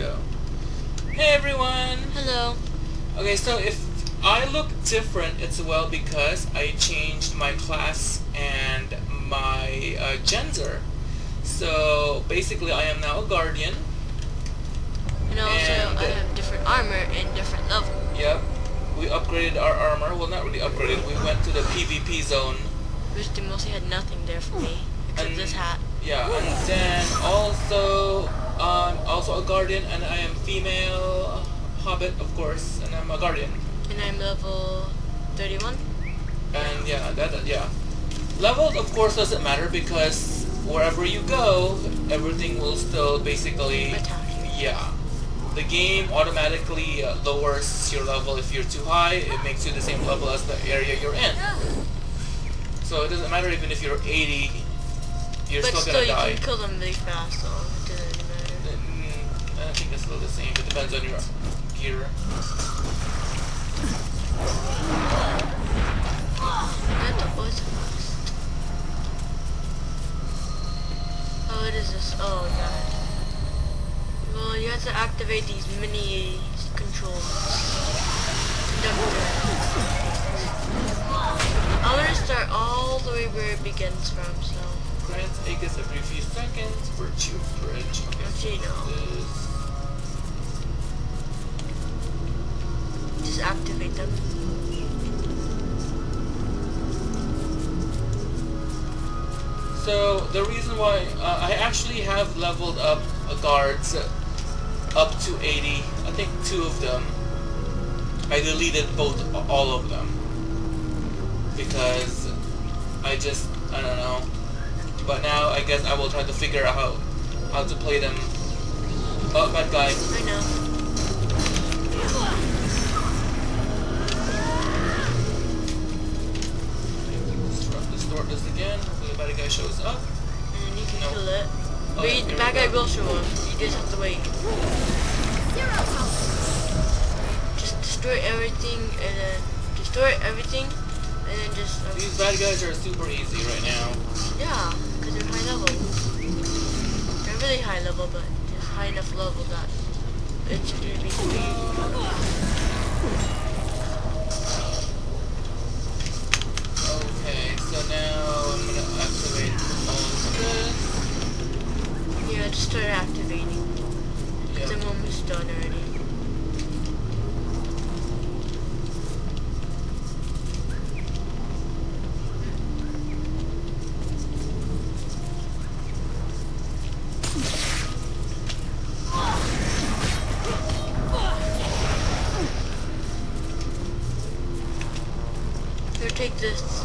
go. Hey everyone! Hello. Okay, so if I look different, it's well because I changed my class and my uh, gender. So basically I am now a guardian. And also, And- I have different armor and different level. Yep. We upgraded our armor. Well, not really upgraded. We went to the PvP zone. Which they mostly had nothing there for me except And- this hat. Yeah, and then also I'm also a guardian, and I am female hobbit, of course, and I'm a guardian. And I'm level 31. And yeah, that that- yeah. Level of course doesn't matter because wherever you go, everything will still basically Attack yeah. The game automatically uh, lowers your level if you're too high. It makes you the same level as the area you're in. So it doesn't matter even if you're 80, you're but still still, gonna you die. can kill them really fast, so it doesn't I think it's still the same. It depends on your gear. The boys. Oh, what is this? Oh, god. Well, you have to activate these mini controls. Conductor. I want to start all the way where it begins from, so. Grants Aegis every few seconds. Virtue Bridge. Okay, Actually, so no. this- Just activate them. So the reason why uh, I actually have leveled up guards up to 80. I think two of them. I deleted both all of them because I just I don't know. But now I guess I will try to figure out how how to play them. Oh, bad guy. I know. Distort this again. Hopefully the bad guy shows up. And then you can No. kill it. Oh, But yeah, the bad guy will show up. You just have to wait. Just destroy everything and then destroy everything and then just um, These bad guys are super easy right now. yeah, really high level, but just high enough level that it's gonna be. Okay, so now I'm gonna activate all of this. Yeah, just start activating. Because Yep. I'm almost done already. Here, take this.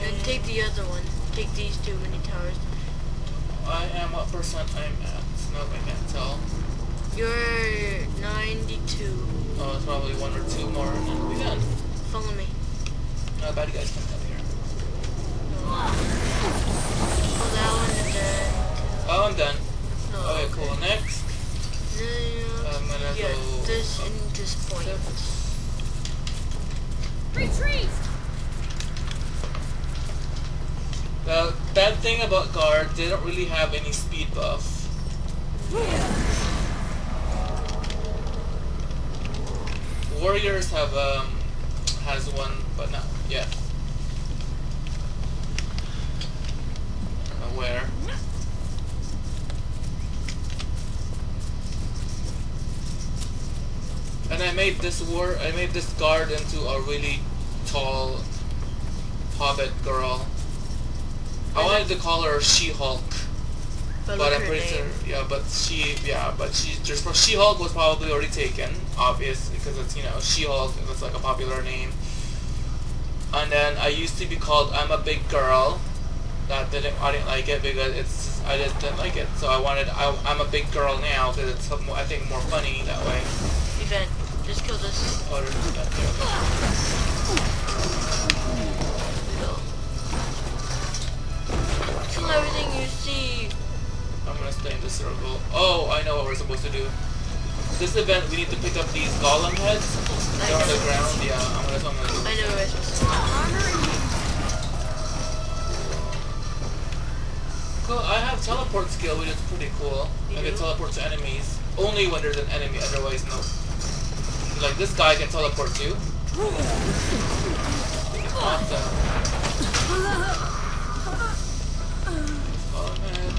And take the other one. Take these two mini towers. I am what percent I'm at? No, I can't tell. You're 92. Oh, it's probably one or two more and then we'll be done. Follow me. No, bad guys coming up here. Oh, that one and then... Oh, I'm done. No, Okay, cool. Next. No, I'm gonna yeah, go this up and this point. Retreat! The bad thing about guard, they don't really have any speed buff. Yeah. Warriors have um has one, but not yet. I uh, where. And I made this war I made this guard into a really tall hobbit girl. I wanted to call her She-Hulk. But, But I'm pretty sure, yeah. But she, yeah, but she just She-Hulk was probably already taken, obvious, because it's you know She-Hulk. That's like a popular name. And then I used to be called I'm a big girl. That didn't I didn't like it because it's I just didn't like it. So I wanted I, I'm a big girl now because it's I think more funny that way. Event. Just kill this. Oh, there's that there. No. Kill everything you see. I'm gonna stay in the circle. Oh, I know what we're supposed to do. This event, we need to pick up these golem heads. They're on the ground. Yeah, I'm gonna, I'm gonna do. I know where supposed to. Cool. I have teleport skill, which is pretty cool. You I can do? teleport to enemies. Only when there's an enemy, otherwise no. Like this guy can teleport too. Awesome. Golem head.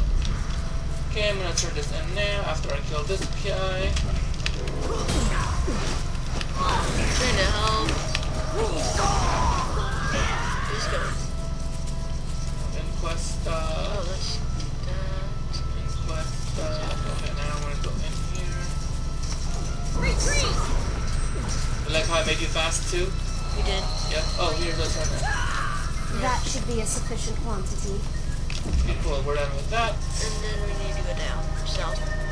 Okay, I'm gonna turn this in now after I kill this guy. To Oh, now I'm gonna go in here. Retreat! You like how I made you fast too? Did. Yep. Oh. That should be a sufficient quantity. Okay, cool. We're done with that. And then we need to go down. South.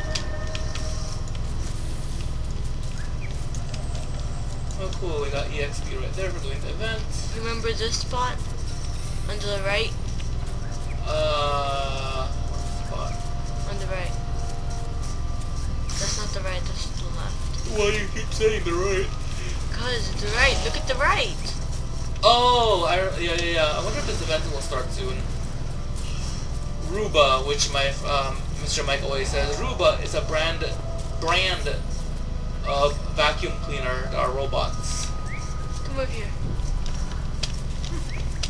Oh, cool. We got EXP right there for doing the event. Remember this spot? On the right? Uh, spot. On the right. That's not the right, that's the left. Why do you keep saying the right? Cause it's the right. Look at the right. Oh, I, yeah, yeah, yeah. I wonder if this event will start soon. Roomba, which my um, Mr. Mike always says, Roomba is a brand brand of vacuum cleaner that are robots. Come over here.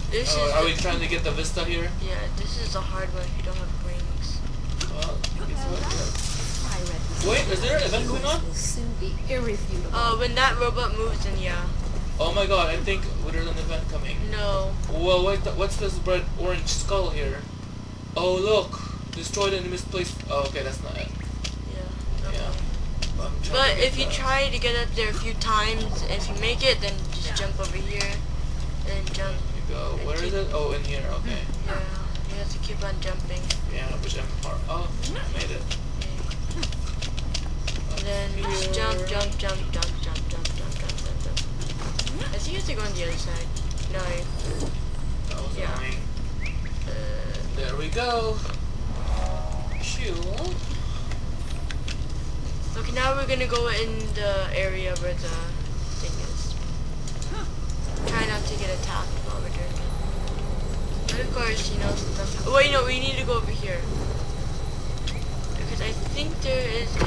This Oh, is are we trying to get the Vista here? yeah. This is a hard one if you don't have rings. Well, guess what? I read Wait, is there an event going on? will soon be irrefutable. Uh, when that robot moves, then yeah. Oh my god, I think there's an event coming. No. Well, wait, th- what's this red orange skull here? Oh, look! Destroyed and misplaced. Oh, okay, that's not it. Yeah. Okay. Yeah. I'm trying But if you try to get up there a few times, if you make it, then just jump over here, and then jump. You go. Where is it? Oh, in here, okay. Yeah. You have to keep on jumping. Yeah, which I'm part. Oh, I made it. And then you just jump, jump, jump, jump, jump, jump, jump, jump, jump, jump. I think you have to go on the other side. No. That was Yeah. annoying. Uh, There we go. Shoo. okay, now we're gonna go in the area where the thing is. Try not to get attacked while we're doing it. But of course, you know, stuff. Oh, wait, no, we need to go over here. Because I think there is a.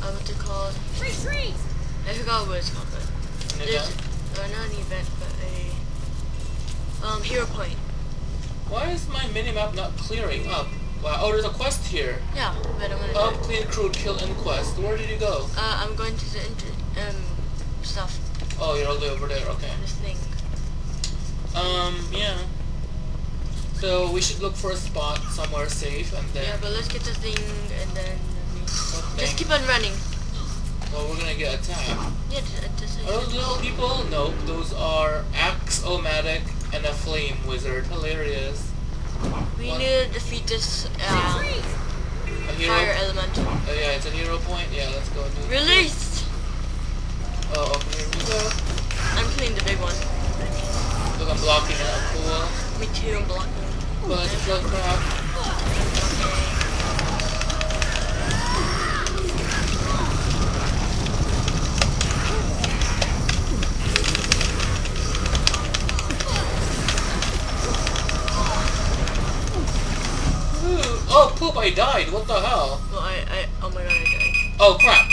Uh, what's it called? Retreat! I forgot what it's called, but. An There's, event. uh, not an event, but a um hero point. Why is my minimap not clearing up? Wow. Oh, there's a quest here. Yeah, but I'm gonna it. clean crew, kill inquest. Where did you go? Uh, I'm going to the inter um stuff. Oh, you're all the way over there. Okay. This thing. Um, yeah. So we should look for a spot somewhere safe and then. Yeah, but let's get the thing and then What just thing? keep on running. Well, we're gonna get attacked. Yeah, just, just Are those little people? Nope. Those are Axe-O-Matic and a Flame Wizard. Hilarious. We what? need to defeat this A hero. fire elemental. Oh yeah, it's a hero point. Yeah, let's go do. It. Release! I died. What the hell? Well, I, I, oh my god, I died. Oh crap!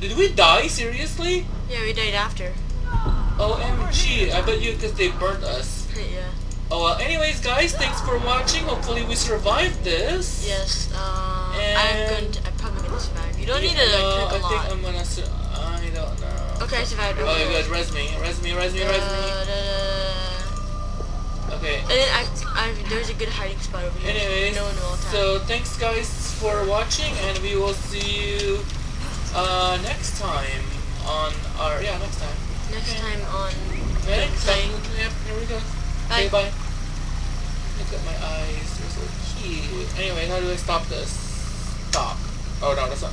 Did we die? Seriously? Yeah, we died after. OMG! I bet you because they burnt us. yeah. Oh well. Anyways, guys, thanks for watching. Hopefully, we survived this. Yes, uh, I'm going to, I'm probably going to survive. You don't need to Yeah, like, no, click a I lot. think I'm gonna. Sur- I don't know. Okay, I survived. Oh, you guys, res me, res me, res me, res me. Okay. And then I, I, there's a good hiding spot over here. Anyways, no one will attack. so thanks guys for watching, and we will see you uh, next time on our yeah next time. Next time on Next time. Yep. Here we go. Bye. Okay, bye. Look at my eyes. They're so cute. Anyway, how do I stop this? Stop. Oh no, that's not.